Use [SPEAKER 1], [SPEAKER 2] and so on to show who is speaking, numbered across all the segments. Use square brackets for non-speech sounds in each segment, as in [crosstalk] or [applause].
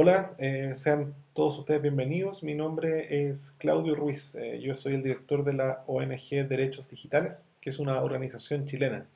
[SPEAKER 1] Hola, eh, sean todos ustedes bienvenidos. Mi nombre es Claudio Ruiz. Eh, yo soy el director de la ONG Derechos Digitales, que es una organización chilena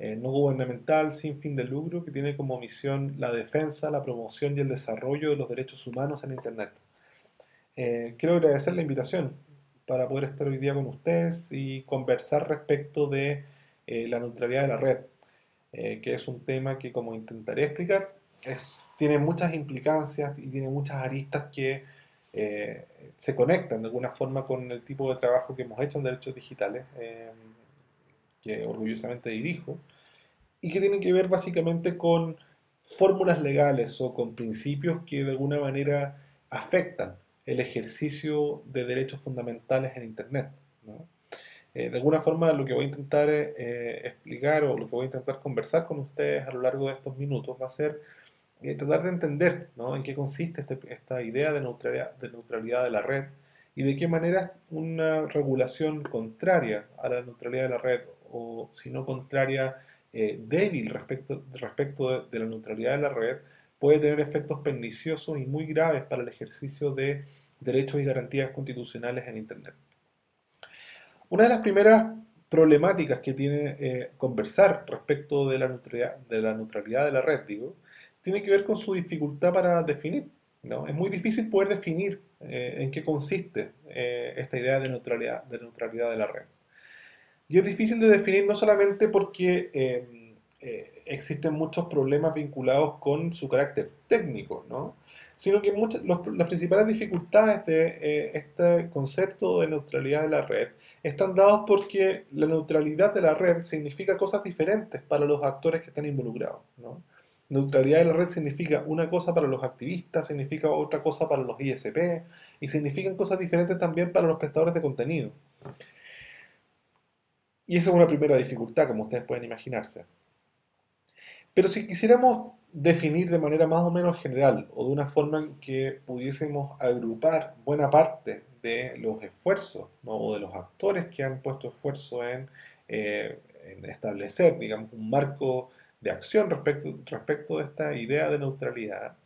[SPEAKER 1] eh, no gubernamental sin fin de lucro que tiene como misión la defensa, la promoción y el desarrollo de los derechos humanos en Internet. quiero agradecer la invitación para poder estar hoy día con ustedes y conversar respecto de la neutralidad de la red, que es un tema que como intentaré explicar, tiene muchas implicancias y tiene muchas aristas que eh, se conectan de alguna forma con el tipo de trabajo que hemos hecho en derechos digitales, eh, que orgullosamente dirijo, y que tienen que ver básicamente con fórmulas legales o con principios que de alguna manera afectan el ejercicio de derechos fundamentales en Internet. Eh, de alguna forma lo que voy a intentar explicar o lo que voy a intentar conversar con ustedes a lo largo de estos minutos va a ser y tratar de entender en qué consiste este, esta idea de neutralidad, de neutralidad de la red y de qué manera una regulación contraria a la neutralidad de la red o si no contraria eh, débil respecto, respecto de, la neutralidad de la red puede tener efectos perniciosos y muy graves para el ejercicio de derechos y garantías constitucionales en Internet. Una de las primeras problemáticas que tiene eh, conversar respecto de la, neutralidad, de la neutralidad de la red, digo, tiene que ver con su dificultad para definir. ¿no? Es muy difícil poder definir eh, en qué consiste eh, esta idea de neutralidad, de neutralidad de la red. Y es difícil de definir no solamente porque eh, existen muchos problemas vinculados con su carácter técnico, ¿no? sino que muchas, las principales dificultades de este concepto de neutralidad de la red están dados porque la neutralidad de la red significa cosas diferentes para los actores que están involucrados. ¿no? Neutralidad de la red significa una cosa para los activistas, significa otra cosa para los ISP y significan cosas diferentes también para los prestadores de contenido. Y esa es una primera dificultad, como ustedes pueden imaginarse. Pero si quisiéramos definir de manera más o menos general o de una forma en que pudiésemos agrupar buena parte de los esfuerzos o de los actores que han puesto esfuerzo en, eh, en establecer, digamos, un marco de acción respecto, respecto de esta idea de neutralidad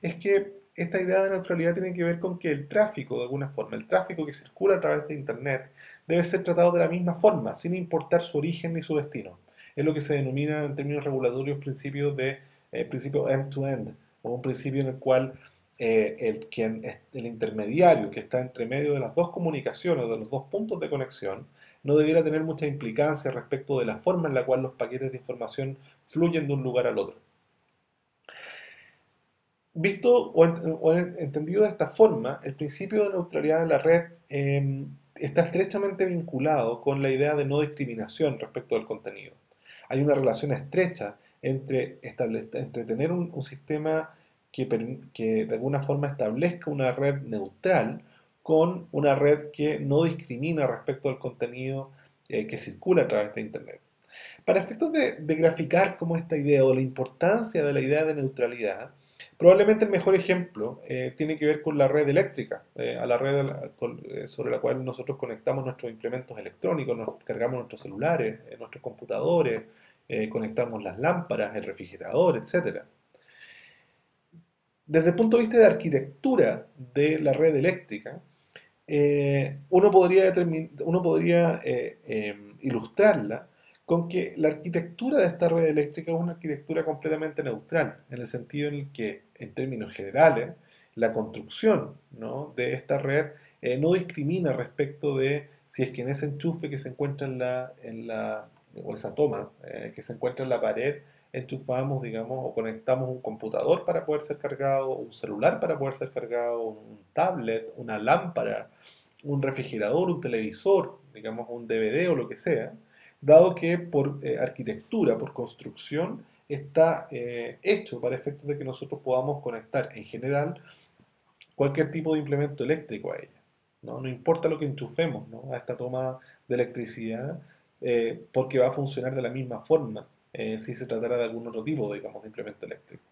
[SPEAKER 1] es que esta idea de neutralidad tiene que ver con que el tráfico, de alguna forma, el tráfico que circula a través de Internet, debe ser tratado de la misma forma, sin importar su origen ni su destino. Es lo que se denomina en términos regulatorios principio de eh, principio end-to-end, o un principio en el cual eh, el, quien, el intermediario que está entre medio de las dos comunicaciones, de los dos puntos de conexión, no debiera tener mucha implicancia respecto de la forma en la cual los paquetes de información fluyen de un lugar al otro. Visto o, entendido de esta forma, el principio de neutralidad de la red em, está estrechamente vinculado con la idea de no discriminación respecto del contenido. Hay una relación estrecha entre, tener un, sistema que de alguna forma establezca una red neutral con una red que no discrimina respecto al contenido eh, que circula a través de Internet. Para efectos de, graficar cómo esta idea o la importancia de la idea de neutralidad, probablemente el mejor ejemplo eh, tiene que ver con la red eléctrica, eh, a la red sobre la cual nosotros conectamos nuestros implementos electrónicos, cargamos nuestros celulares, nuestros computadores, conectamos las lámparas, el refrigerador, etc. Desde el punto de vista de arquitectura de la red eléctrica, eh, uno podría, uno podría eh, em, ilustrarla con que la arquitectura de esta red eléctrica es una arquitectura completamente neutral, en el sentido en el que, en términos generales, la construcción de esta red eh, no discrimina respecto de si es que en ese enchufe que se encuentra en la, en la o esa toma que se encuentra en la pared, enchufamos, digamos, o conectamos un computador para poder ser cargado, un celular para poder ser cargado, un tablet, una lámpara, un refrigerador, un televisor, digamos, un DVD o lo que sea, dado que por eh, arquitectura, por construcción, está eh, hecho para efectos de que nosotros podamos conectar en general cualquier tipo de implemento eléctrico a ella. No, no importa lo que enchufemos a esta toma de electricidad, eh, porque va a funcionar de la misma forma eh, si se tratara de algún otro tipo, digamos, de implemento eléctrico.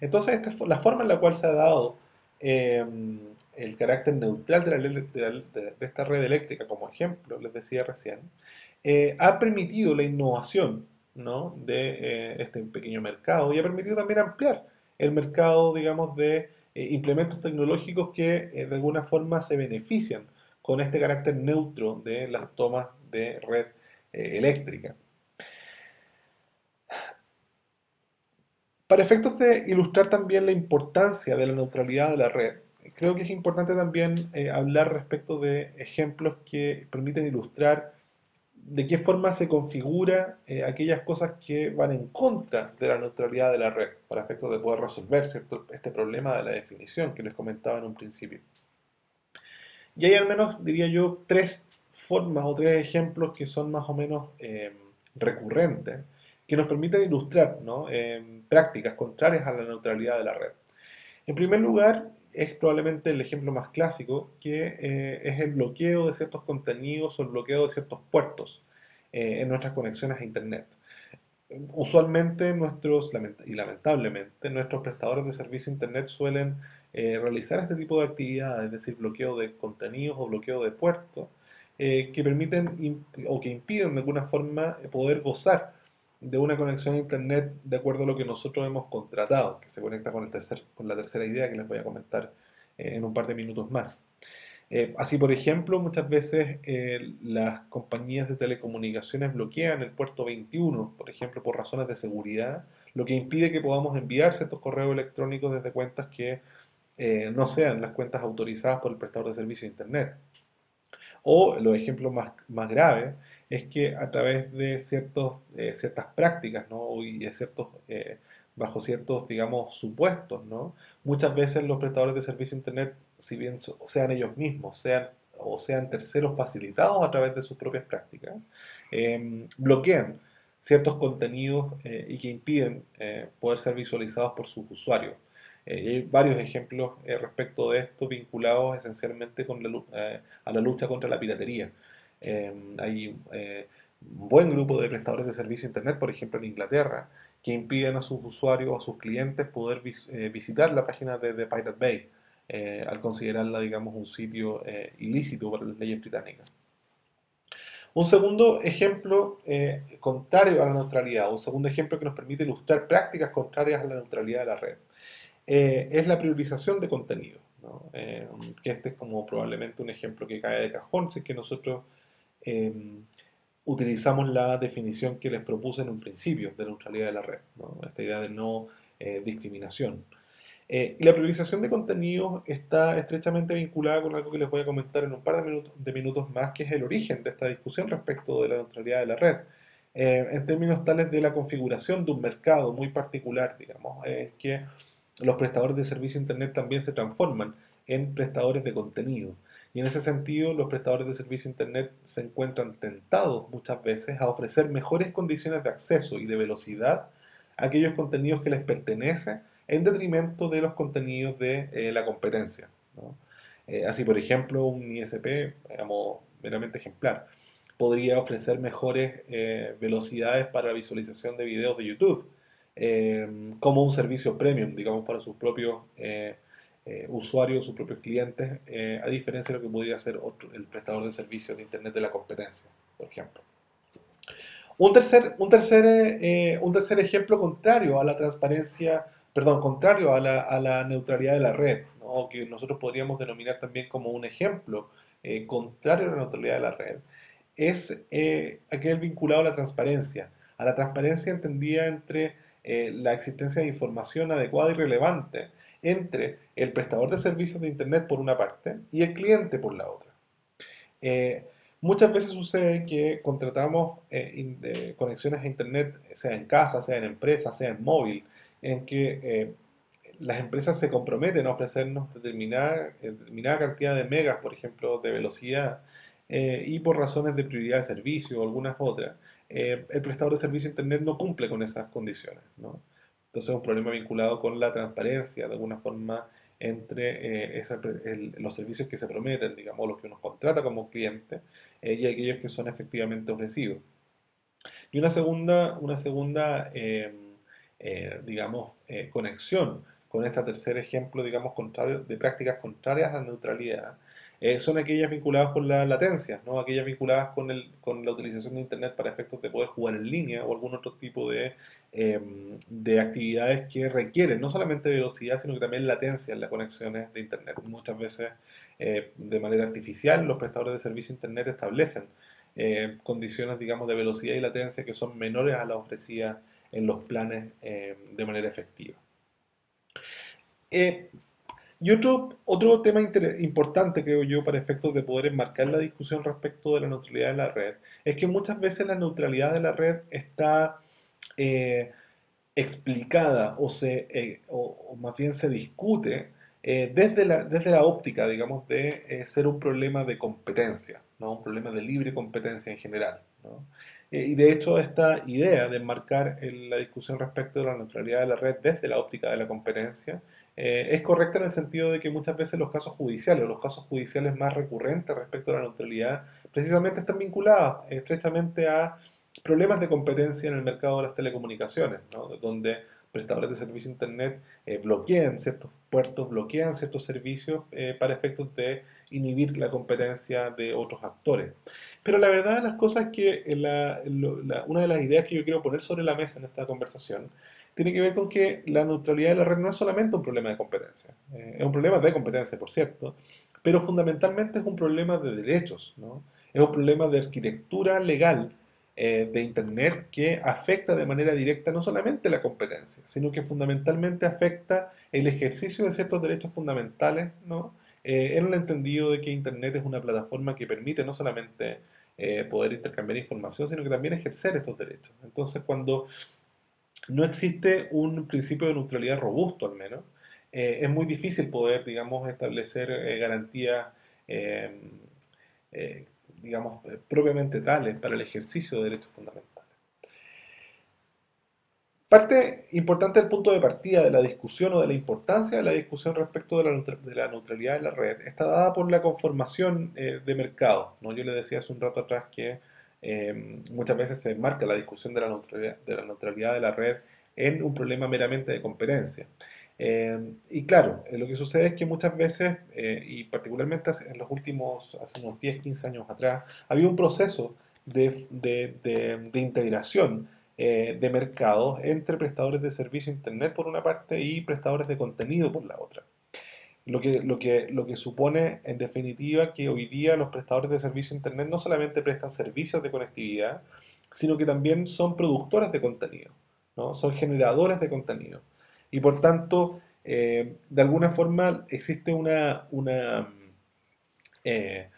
[SPEAKER 1] Entonces, esta es la forma en la cual se ha dado em, el carácter neutral de, esta red eléctrica, como ejemplo, les decía recién, eh, ha permitido la innovación ¿no? de eh, este pequeño mercado y ha permitido también ampliar el mercado, digamos, de implementos tecnológicos que de alguna forma se benefician con este carácter neutro de las tomas de red eléctrica. Para efectos de ilustrar también la importancia de la neutralidad de la red, creo que es importante también eh, hablar respecto de ejemplos que permiten ilustrar de qué forma se configura eh, aquellas cosas que van en contra de la neutralidad de la red, para efectos de poder resolver este problema de la definición que les comentaba en un principio. Y hay al menos, diría yo, tres formas o tres ejemplos que son más o menos eh, recurrentes, que nos permiten ilustrar prácticas contrarias a la neutralidad de la red. En primer lugar, es probablemente el ejemplo más clásico, que eh, es el bloqueo de ciertos contenidos o el bloqueo de ciertos puertos eh, en nuestras conexiones a Internet. Usualmente nuestros, y lamentablemente, nuestros prestadores de servicio Internet suelen eh, realizar este tipo de actividades, es decir, bloqueo de contenidos o bloqueo de puertos, que permiten o que impiden de alguna forma poder gozar de una conexión a Internet de acuerdo a lo que nosotros hemos contratado, que se conecta con, el tercer, con la tercera idea que les voy a comentar eh, en un par de minutos más. Eh, así, por ejemplo, muchas veces eh, las compañías de telecomunicaciones bloquean el puerto 21, por ejemplo, por razones de seguridad, lo que impide que podamos enviar ciertos correos electrónicos desde cuentas que no sean las cuentas autorizadas por el prestador de servicio de Internet. O los ejemplos más, más graves es que a través de eh, ciertas prácticas ¿no? y eh, bajo ciertos, supuestos, muchas veces los prestadores de servicio Internet, si bien sean ellos mismos, sean o sean terceros facilitados a través de sus propias prácticas, em, bloquean ciertos contenidos eh, y que impiden poder ser visualizados por sus usuarios. hay varios ejemplos respecto de esto vinculados esencialmente a la lucha contra la piratería. Em, hay eh, un buen grupo de prestadores de servicio Internet, por ejemplo en Inglaterra, que impiden a sus usuarios o a sus clientes poder eh, visitar la página de, Pirate Bay eh, al considerarla, digamos, un sitio ilícito para las leyes británicas. Un segundo ejemplo contrario a la neutralidad, un segundo ejemplo que nos permite ilustrar prácticas contrarias a la neutralidad de la red, es la priorización de contenido. que este es como probablemente un ejemplo que cae de cajón, si es que nosotros Em, utilizamos la definición que les propuse en un principio de neutralidad de la red, esta idea de no eh, discriminación. Eh, y la priorización de contenidos está estrechamente vinculada con algo que les voy a comentar en un par de minutos, más, que es el origen de esta discusión respecto de la neutralidad de la red. Eh, en términos tales de la configuración de un mercado muy particular, digamos, en que los prestadores de servicio Internet también se transforman en prestadores de contenido. Y en ese sentido, los prestadores de servicio Internet se encuentran tentados muchas veces a ofrecer mejores condiciones de acceso y de velocidad a aquellos contenidos que les pertenecen en detrimento de los contenidos de eh, la competencia. Eh, así, por ejemplo, un ISP, digamos, meramente ejemplar, podría ofrecer mejores eh, velocidades para la visualización de videos de YouTube, como un servicio premium, digamos, para sus propios eh, usuarios, sus propios clientes, eh, a diferencia de lo que podría ser otro, el prestador de servicios de Internet de la competencia, por ejemplo. Un tercer, un tercer, eh, un tercer ejemplo contrario a la transparencia, perdón, contrario a la, a la neutralidad de la red, ¿no? que nosotros podríamos denominar también como un ejemplo contrario a la neutralidad de la red, es aquel vinculado a la transparencia, a la transparencia entendida entre la existencia de información adecuada y relevante entre el prestador de servicios de Internet por una parte y el cliente por la otra. Eh, muchas veces sucede que contratamos eh, conexiones a Internet, sea en casa, sea en empresa, sea en móvil, en que eh, las empresas se comprometen a ofrecernos determinada, determinada cantidad de megas, por ejemplo, de velocidad, y por razones de prioridad de servicio o algunas otras, el prestador de servicio de Internet no cumple con esas condiciones. ¿no? Entonces es un problema vinculado con la transparencia, de alguna forma, entre eh, los servicios que se prometen, digamos, los que uno contrata como cliente eh, y aquellos que son efectivamente ofrecidos. Y una segunda, una segunda em, eh, digamos, conexión con este tercer ejemplo, digamos, contrario, de prácticas contrarias a la neutralidad, eh, son aquellas vinculadas con la latencia, ¿no? aquellas vinculadas con, el, con la utilización de Internet para efectos de poder jugar en línea o algún otro tipo de, em, de actividades que requieren no solamente velocidad, sino que también latencia en las conexiones de Internet. Muchas veces eh, de manera artificial los prestadores de servicio Internet establecen eh, condiciones digamos, de velocidad y latencia que son menores a las ofrecidas en los planes de manera efectiva. Y otro, tema importante, creo yo, para efectos de poder enmarcar la discusión respecto de la neutralidad de la red, es que muchas veces la neutralidad de la red está eh, explicada o, se, eh, o, más bien se discute eh, desde, la, desde la óptica, digamos, de ser un problema de competencia, ¿no? un problema de libre competencia en general. y de hecho esta idea de enmarcar la discusión respecto de la neutralidad de la red desde la óptica de la competencia eh, es correcta en el sentido de que muchas veces los casos judiciales, los casos judiciales más recurrentes respecto a la neutralidad, precisamente están vinculados estrechamente a problemas de competencia en el mercado de las telecomunicaciones, donde prestadores de servicio Internet eh, bloquean ciertos puertos, bloquean ciertos servicios eh, para efectos de inhibir la competencia de otros actores. Pero la verdad de las cosas es que una de las ideas que yo quiero poner sobre la mesa en esta conversación tiene que ver con que la neutralidad de la red no es solamente un problema de competencia, eh, es un problema de competencia, por cierto, pero fundamentalmente es un problema de derechos, ¿no? es un problema de arquitectura legal eh, de Internet que afecta de manera directa no solamente la competencia, sino que fundamentalmente afecta el ejercicio de ciertos derechos fundamentales, ¿no? Eh, en el entendido de que Internet es una plataforma que permite no solamente poder intercambiar información, sino que también ejercer estos derechos. Entonces, cuando no existe un principio de neutralidad robusto al menos. Eh, es muy difícil poder, digamos, establecer eh, garantías, em, eh, digamos, propiamente tales para el ejercicio de derechos fundamentales. Parte importante del punto de partida de la discusión o de la importancia de la discusión respecto de la, neutralidad de la red está dada por la conformación de mercado. ¿no? Yo le decía hace un rato atrás que Em, muchas veces se enmarca la discusión de la, neutralidad, de la neutralidad de la red en un problema meramente de competencia. Em, y claro, eh, lo que sucede es que muchas veces, eh, y particularmente en los últimos, hace unos 10, 15 años atrás, había un proceso de, de, integración eh, de mercados entre prestadores de servicio Internet por una parte y prestadores de contenido por la otra. Lo que, lo, que, lo que supone, en definitiva, que hoy día los prestadores de servicio Internet no solamente prestan servicios de conectividad, sino que también son productores de contenido, ¿no? son generadores de contenido. Y por tanto, eh, de alguna forma existe una, una eh,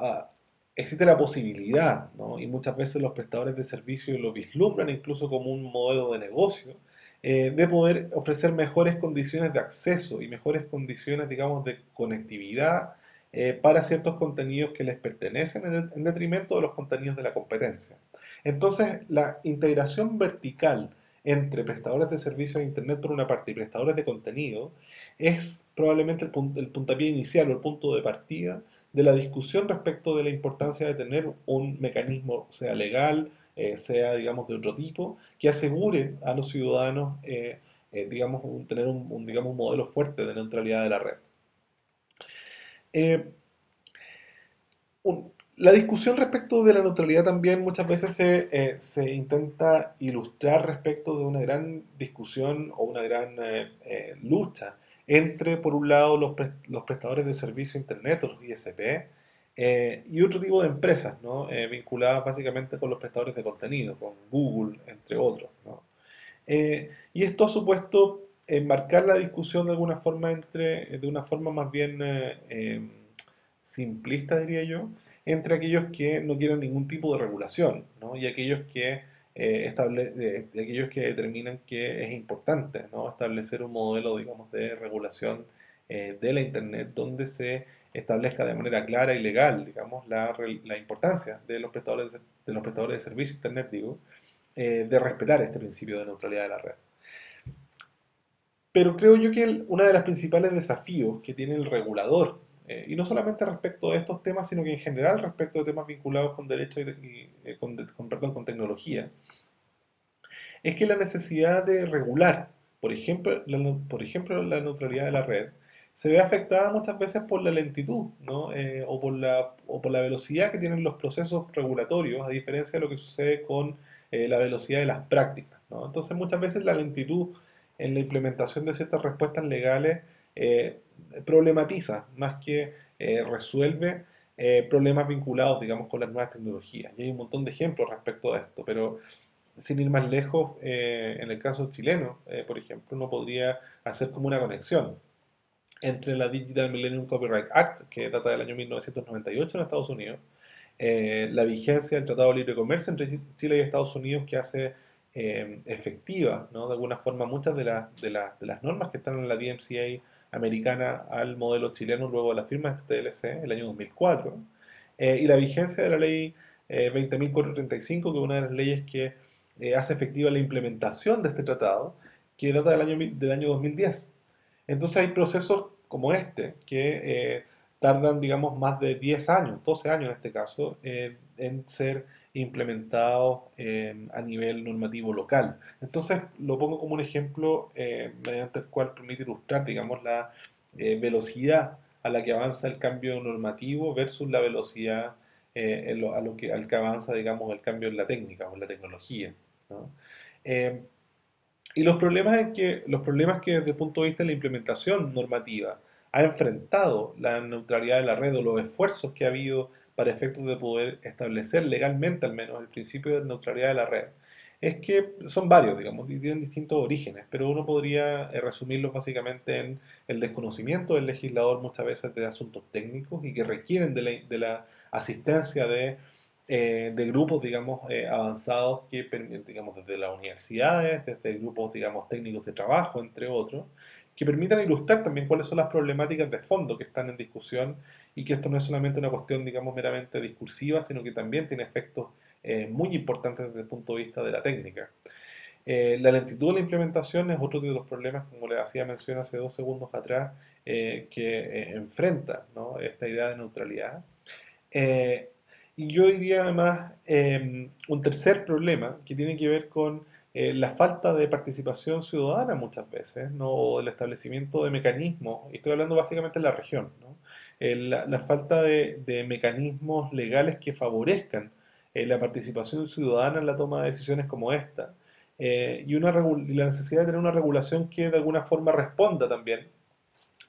[SPEAKER 1] ah, existe la posibilidad, ¿no? y muchas veces los prestadores de servicio lo vislumbran incluso como un modelo de negocio, eh, de poder ofrecer mejores condiciones de acceso y mejores condiciones, digamos, de conectividad eh, para ciertos contenidos que les pertenecen en, detrimento de los contenidos de la competencia. Entonces, la integración vertical entre prestadores de servicios de Internet por una parte y prestadores de contenido es probablemente el, el puntapié inicial o el punto de partida de la discusión respecto de la importancia de tener un mecanismo, sea legal, eh, sea, digamos, de otro tipo, que asegure a los ciudadanos, eh, eh, digamos, tener un, digamos, un modelo fuerte de neutralidad de la red. la discusión respecto de la neutralidad también muchas veces se, intenta ilustrar respecto de una gran discusión o una gran lucha entre, por un lado, los, los prestadores de servicio Internet, los ISP, eh, y otro tipo de empresas, ¿no? Eh, vinculadas básicamente con los prestadores de contenido, con Google, entre otros. Eh, y esto ha supuesto enmarcar la discusión de alguna forma entre, de una forma más bien em, simplista, diría yo, entre aquellos que no quieren ningún tipo de regulación ¿no? y aquellos que, estable, aquellos que determinan que es importante establecer un modelo, digamos, de regulación de la Internet donde se establezca de manera clara y legal, digamos, la, importancia de los prestadores de, los prestadores de Internet, digo, eh, de respetar este principio de neutralidad de la red. Pero creo yo que uno de los principales desafíos que tiene el regulador, eh, y no solamente respecto a estos temas, sino que en general respecto de temas vinculados con derecho y, eh, con, perdón, con tecnología, es que la necesidad de regular, por ejemplo, por ejemplo, la neutralidad de la red, se ve afectada muchas veces por la lentitud, ¿no? Eh, o, por la, o por la velocidad que tienen los procesos regulatorios, a diferencia de lo que sucede con eh, la velocidad de las prácticas. ¿no? Entonces muchas veces la lentitud en la implementación de ciertas respuestas legales eh, problematiza más que resuelve problemas vinculados, digamos, con las nuevas tecnologías. Y hay un montón de ejemplos respecto a esto, pero sin ir más lejos, en el caso chileno, por ejemplo, uno podría hacer como una conexión entre la Digital Millennium Copyright Act, que data del año 1998 en Estados Unidos, eh, la vigencia del Tratado de Libre Comercio entre Chile y Estados Unidos que hace eh, efectiva, ¿no? de alguna forma, muchas de, de, de, las normas que están en la DMCA americana al modelo chileno luego de la firma de este TLC, el año 2004, eh, y la vigencia de la ley 20.435, que es una de las leyes que hace efectiva la implementación de este tratado, que data del año, del año 2010. Entonces hay procesos como este que eh, tardan, digamos, más de 10 años, 12 años en este caso, eh, en ser implementados eh, a nivel normativo local. Entonces lo pongo como un ejemplo mediante el cual permite ilustrar, digamos, la velocidad a la que avanza el cambio normativo versus la velocidad a lo que, al que avanza, digamos, el cambio en la técnica o en la tecnología. Y los problemas, que, los problemas que desde el punto de vista de la implementación normativa ha enfrentado la neutralidad de la red o los esfuerzos que ha habido para efectos de poder establecer legalmente al menos el principio de neutralidad de la red, es que son varios, digamos, y tienen distintos orígenes, pero uno podría eh, resumirlos básicamente en el desconocimiento del legislador muchas veces de asuntos técnicos y que requieren de de la asistencia de eh, de grupos, digamos, eh, avanzados que, digamos, desde las universidades, desde grupos, digamos, técnicos de trabajo, entre otros, que permitan ilustrar también cuáles son las problemáticas de fondo que están en discusión y que esto no es solamente una cuestión, digamos, meramente discursiva, sino que también tiene efectos eh, muy importantes desde el punto de vista de la técnica. la lentitud de la implementación es otro de los problemas, como le hacía mención hace dos segundos atrás, que enfrenta esta idea de neutralidad. Y yo diría además em, un tercer problema que tiene que ver con eh, la falta de participación ciudadana muchas veces, ¿no? o el establecimiento de mecanismos, y estoy hablando básicamente de la región, ¿no? Eh, la, falta de, mecanismos legales que favorezcan eh, la participación ciudadana en la toma de decisiones como esta, y, una la necesidad de tener una regulación que de alguna forma responda también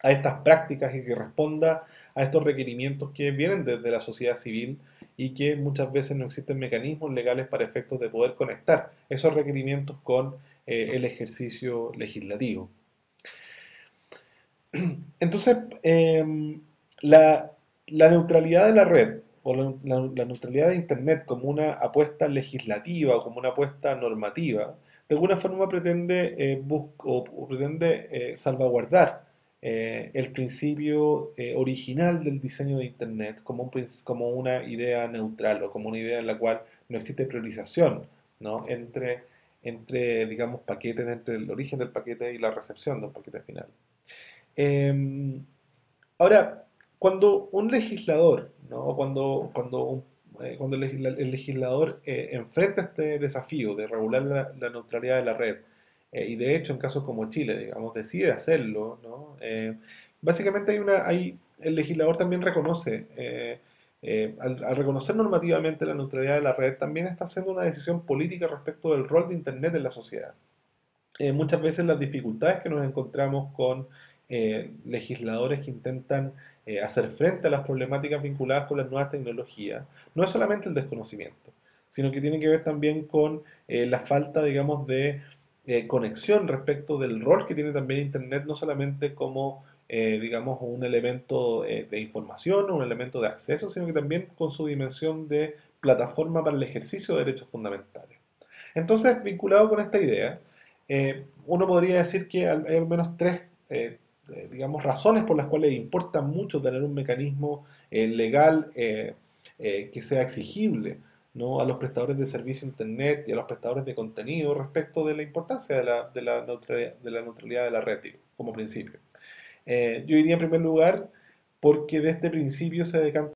[SPEAKER 1] a estas prácticas y que responda a estos requerimientos que vienen desde la sociedad civil y que muchas veces no existen mecanismos legales para efectos de poder conectar esos requerimientos con eh, el ejercicio legislativo. [clears throat] Entonces, em, la, neutralidad de la red o la, neutralidad de Internet como una apuesta legislativa o como una apuesta normativa, de alguna forma pretende, eh, pretende eh, salvaguardar eh, el principio eh, original del diseño de Internet como, como una idea neutral o como una idea en la cual no existe priorización ¿no? entre, entre, digamos, paquetes, entre el origen del paquete y la recepción del paquete final. Em, ahora, cuando un legislador, ¿no? cuando, cuando, eh, cuando el, legislador enfrenta este desafío de regular la, la neutralidad de la red, eh, y de hecho en casos como Chile, digamos, decide hacerlo, ¿no? Eh, básicamente hay una, hay, el legislador también reconoce, eh, al, reconocer normativamente la neutralidad de la red, también está haciendo una decisión política respecto del rol de Internet en la sociedad. muchas veces las dificultades que nos encontramos con legisladores que intentan hacer frente a las problemáticas vinculadas con las nuevas tecnologías, no es solamente el desconocimiento, sino que tiene que ver también con la falta, digamos, de eh, conexión respecto del rol que tiene también Internet, no solamente como, eh, digamos, un elemento eh, de información o un elemento de acceso, sino que también con su dimensión de plataforma para el ejercicio de derechos fundamentales. Entonces, vinculado con esta idea, uno podría decir que hay al menos tres digamos, razones por las cuales importa mucho tener un mecanismo legal que sea exigible ¿no? a los prestadores de servicio Internet y a los prestadores de contenido respecto de la importancia de la, de la, neutralidad, de la neutralidad de la red como principio. Eh, yo diría en primer lugar porque de este principio se decanta